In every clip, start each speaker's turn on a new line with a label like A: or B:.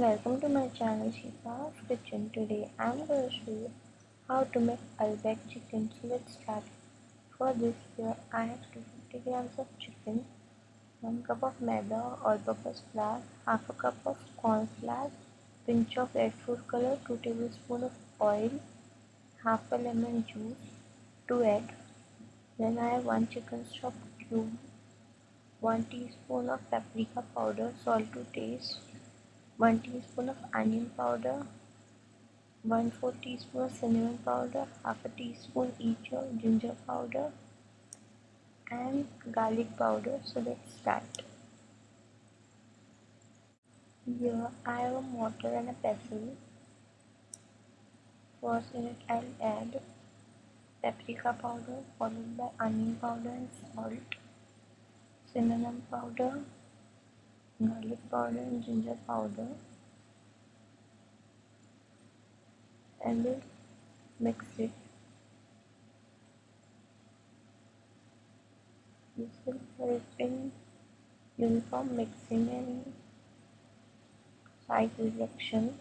A: welcome to my channel Shifa's Kitchen. Today I am going to show you how to make Albaik chicken. So let's start. For this here I have 250 grams of chicken, 1 cup of maida all-purpose flour, half a cup of corn flour, pinch of red food color, 2 tablespoon of oil, half a lemon juice, to add. Then I have 1 chicken stock cube, 1 teaspoon of paprika powder, salt to taste, 1 teaspoon of onion powder, 1 4 teaspoon of cinnamon powder, half a teaspoon each of ginger powder and garlic powder. So let's start. Here I have a mortar and a pestle. First in it I'll add paprika powder followed by onion powder and salt, cinnamon powder, garlic powder and ginger powder. And we'll mix it. This will help in uniform mixing and side reaction.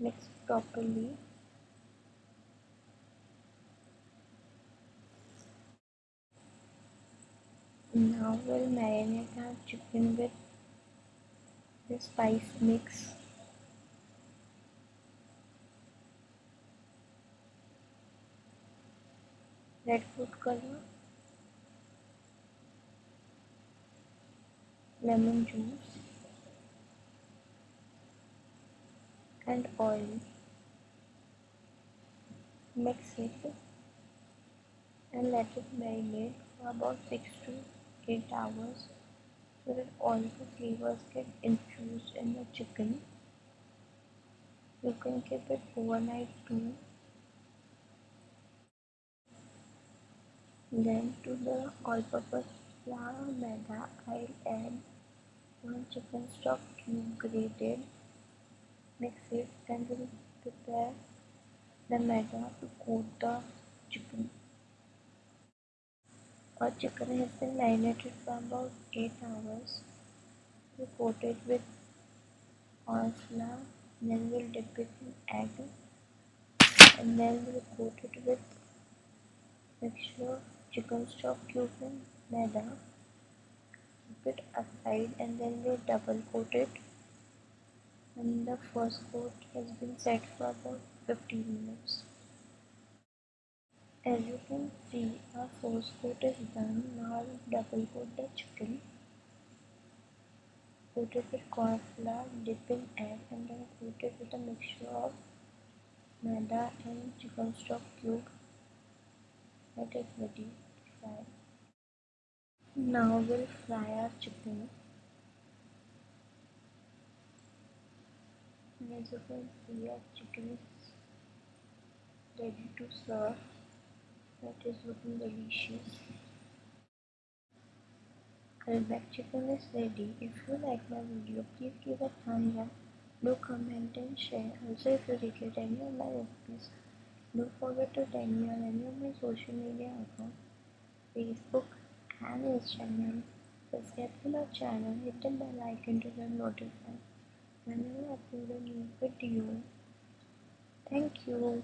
A: Mix properly Now we'll marinate our chicken with the spice mix. Red food color, lemon juice and oil. Mix it and let it marinate for about 6 to 8 hours so that all the flavors get infused in the chicken. You can keep it overnight too. Then to the all-purpose flour maida, I'll add one chicken stock cube grated. Mix it and we'll prepare the maida to coat the chicken. Our chicken has been marinated for about 8 hours. We coat it with corn flour, then we'll dip it in egg, and then we'll coat it with mixture of chicken stock cube and maida. Keep it aside and then we'll double coat it. And the first coat has been set for about 15 minutes. As you can see, our first coat is done. Now double coat the chicken. Coat it with corn flour, dip in egg and then coat it with a mixture of maida and chicken stock cube. That is ready to fry. Now we'll fry our chicken. And as you can see, our chicken is ready to serve that is looking delicious Albaik chicken is ready. If you like my video, please give a thumbs up. Do comment and share. Also, if you regret any of my recipes, don't forget to tag me on any of my social media accounts, Facebook and Instagram. Subscribe to my channel, hit the bell icon to get notified whenever I upload a new video. Thank you.